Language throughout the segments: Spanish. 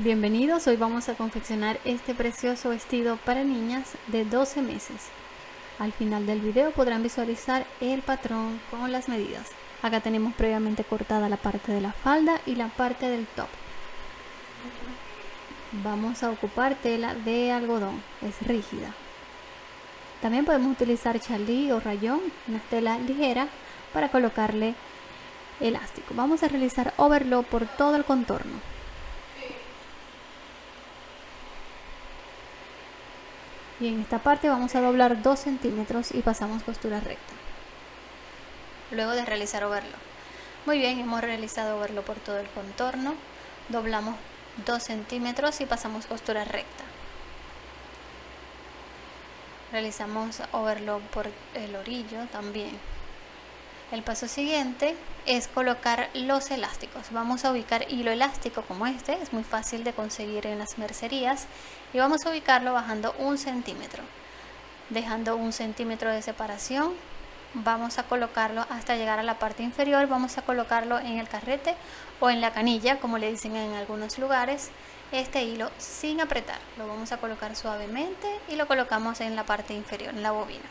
Bienvenidos, hoy vamos a confeccionar este precioso vestido para niñas de 12 meses. Al final del video podrán visualizar el patrón con las medidas. Acá tenemos previamente cortada la parte de la falda y la parte del top. Vamos a ocupar tela de algodón, es rígida. También podemos utilizar chalí o rayón, una tela ligera, para colocarle elástico. Vamos a realizar overlock por todo el contorno. Y en esta parte vamos a doblar 2 centímetros y pasamos costura recta. Luego de realizar overlock. Muy bien hemos realizado overlock por todo el contorno. Doblamos 2 centímetros y pasamos costura recta. Realizamos overlock por el orillo también el paso siguiente es colocar los elásticos. Vamos a ubicar hilo elástico como este, es muy fácil de conseguir en las mercerías y vamos a ubicarlo bajando un centímetro. Dejando un centímetro de separación, vamos a colocarlo hasta llegar a la parte inferior, vamos a colocarlo en el carrete o en la canilla, como le dicen en algunos lugares, este hilo sin apretar. Lo vamos a colocar suavemente y lo colocamos en la parte inferior, en la bobina.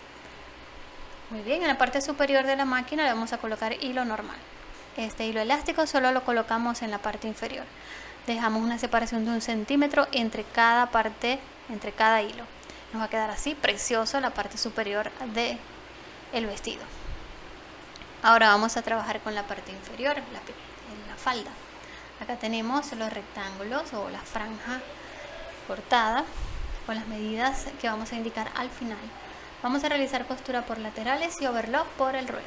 Muy bien, en la parte superior de la máquina le vamos a colocar hilo normal. Este hilo elástico solo lo colocamos en la parte inferior. Dejamos una separación de un centímetro entre cada parte, entre cada hilo. Nos va a quedar así precioso la parte superior del el vestido. Ahora vamos a trabajar con la parte inferior, la, la falda. Acá tenemos los rectángulos o la franja cortada con las medidas que vamos a indicar al final. Vamos a realizar costura por laterales y overlock por el ruedo.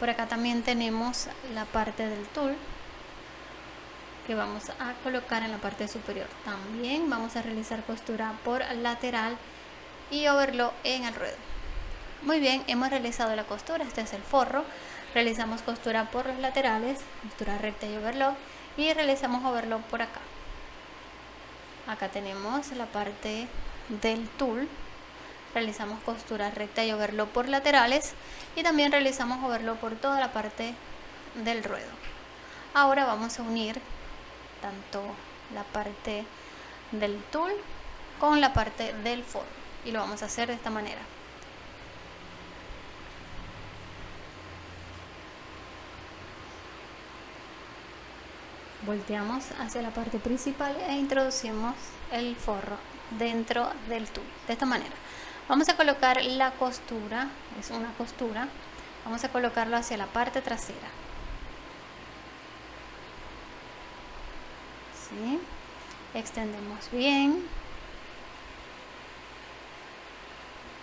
Por acá también tenemos la parte del tul que vamos a colocar en la parte superior. También vamos a realizar costura por lateral y overlock en el ruedo. Muy bien, hemos realizado la costura, este es el forro. Realizamos costura por los laterales, costura recta y overlock y realizamos overlock por acá. Acá tenemos la parte del tul realizamos costura recta y overlock por laterales y también realizamos overlock por toda la parte del ruedo. Ahora vamos a unir tanto la parte del tul con la parte del forro y lo vamos a hacer de esta manera. Volteamos hacia la parte principal e introducimos el forro dentro del tul de esta manera. Vamos a colocar la costura es una costura. Vamos a colocarlo hacia la parte trasera. ¿Sí? extendemos bien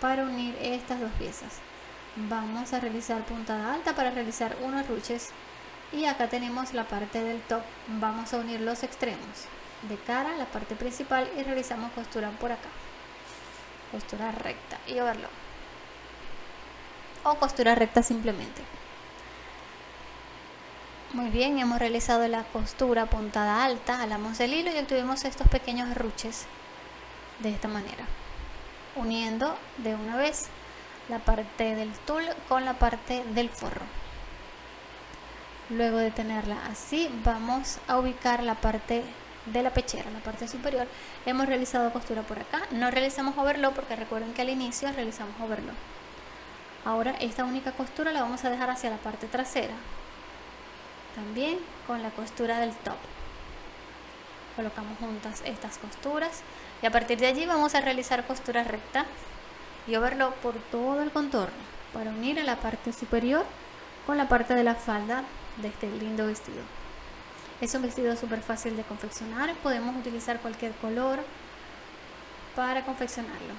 para unir estas dos piezas. Vamos a realizar puntada alta para realizar unos ruches y acá tenemos la parte del top. Vamos a unir los extremos. De cara a la parte principal y realizamos costura por acá. Costura recta. Y overlock o costura recta simplemente. Muy bien hemos realizado la costura puntada alta. Jalamos el hilo y obtuvimos estos pequeños ruches de esta manera. Uniendo de una vez la parte del tul con la parte del forro luego de tenerla así vamos a ubicar la parte de la pechera, la parte superior, hemos realizado costura por acá. No realizamos overlock porque recuerden que al inicio realizamos overlock. Ahora esta única costura la vamos a dejar hacia la parte trasera. También con la costura del top. Colocamos juntas estas costuras y a partir de allí vamos a realizar costura recta y overlock por todo el contorno para unir a la parte superior con la parte de la falda de este lindo vestido. Es un vestido súper fácil de confeccionar, podemos utilizar cualquier color para confeccionarlo.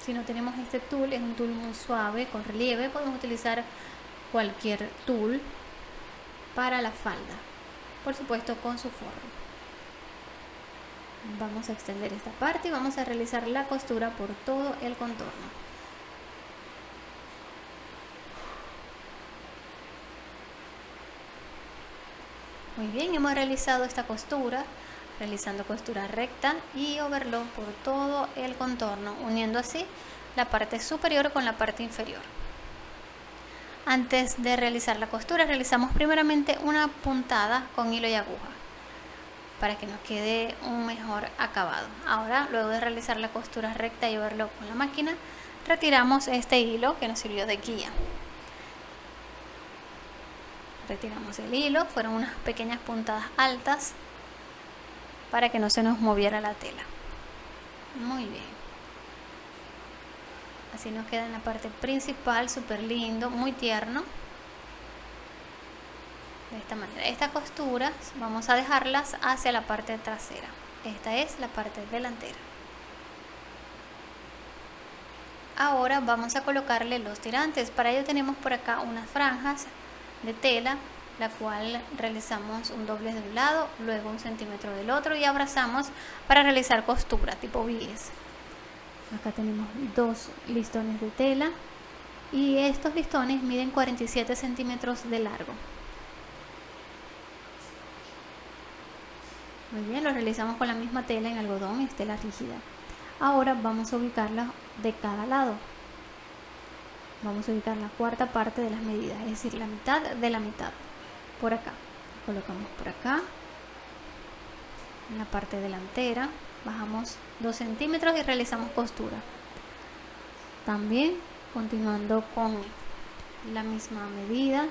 Si no tenemos este tul, es un tul muy suave, con relieve, podemos utilizar cualquier tul para la falda, por supuesto con su forro. Vamos a extender esta parte y vamos a realizar la costura por todo el contorno. Muy bien, hemos realizado esta costura, realizando costura recta y overlock por todo el contorno, uniendo así la parte superior con la parte inferior. Antes de realizar la costura realizamos primeramente una puntada con hilo y aguja para que nos quede un mejor acabado. Ahora, luego de realizar la costura recta y verlo con la máquina, retiramos este hilo que nos sirvió de guía. Retiramos el hilo, fueron unas pequeñas puntadas altas para que no se nos moviera la tela. Muy bien. Así nos queda en la parte principal, súper lindo, muy tierno. De esta manera. Estas costuras vamos a dejarlas hacia la parte trasera. Esta es la parte delantera. Ahora vamos a colocarle los tirantes. Para ello tenemos por acá unas franjas de tela la cual realizamos un doble de un lado luego un centímetro del otro y abrazamos para realizar costura tipo bies acá tenemos dos listones de tela y estos listones miden 47 centímetros de largo Muy bien, lo realizamos con la misma tela en algodón y tela rígida. Ahora vamos a ubicarla de cada lado. Vamos a ubicar la cuarta parte de las medidas, es decir, la mitad de la mitad. Por acá. Colocamos por acá. En la parte delantera. Bajamos 2 centímetros y realizamos costura. También, continuando con la misma medida,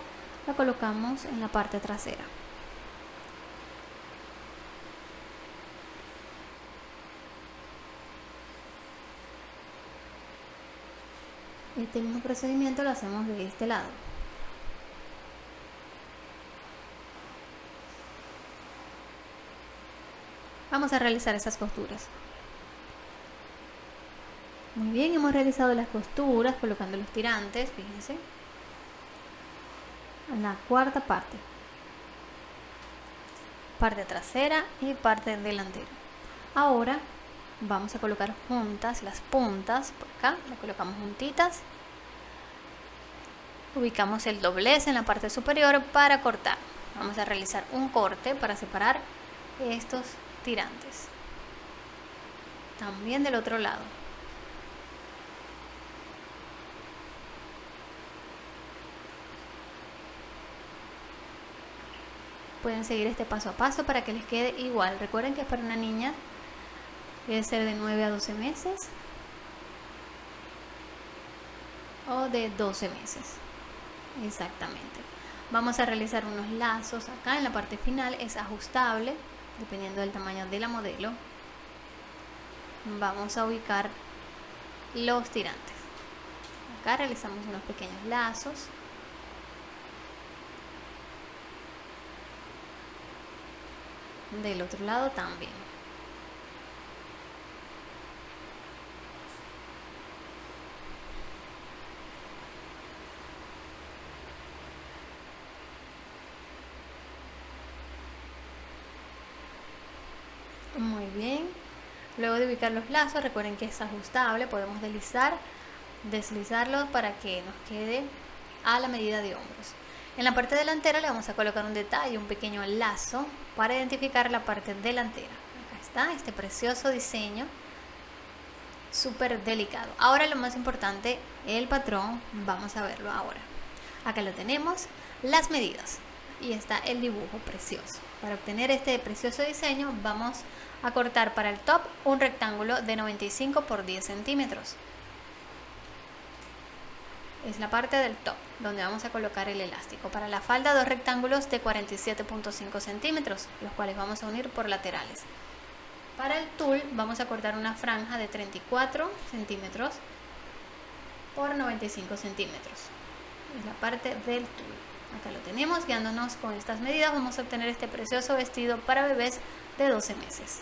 la colocamos en la parte trasera. Este mismo procedimiento lo hacemos de este lado. Vamos a realizar esas costuras. Muy bien, hemos realizado las costuras colocando los tirantes, fíjense. En la cuarta parte. Parte trasera y parte delantera. Ahora vamos a colocar juntas las puntas por acá. Las colocamos juntitas. Ubicamos el doblez en la parte superior para cortar. Vamos a realizar un corte para separar estos tirantes. También del otro lado. Pueden seguir este paso a paso para que les quede igual. Recuerden que es para una niña Debe ser de 9 a 12 meses o de 12 meses. Exactamente. Vamos a realizar unos lazos acá en la parte final. Es ajustable dependiendo del tamaño de la modelo. Vamos a ubicar los tirantes. Acá realizamos unos pequeños lazos. Del otro lado también. Muy bien. Luego de ubicar los lazos, recuerden que es ajustable, podemos deslizar, deslizarlo para que nos quede a la medida de hombros. En la parte delantera le vamos a colocar un detalle, un pequeño lazo para identificar la parte delantera. Acá está este precioso diseño, súper delicado. Ahora lo más importante, el patrón, vamos a verlo ahora. Acá lo tenemos, las medidas y está el dibujo precioso. Para obtener este precioso diseño vamos a cortar para el top un rectángulo de 95 por 10 centímetros. Es la parte del top donde vamos a colocar el elástico. Para la falda dos rectángulos de 47.5 centímetros, los cuales vamos a unir por laterales. Para el tul vamos a cortar una franja de 34 centímetros por 95 centímetros. Es la parte del tul. Acá lo tenemos, guiándonos con estas medidas vamos a obtener este precioso vestido para bebés de 12 meses.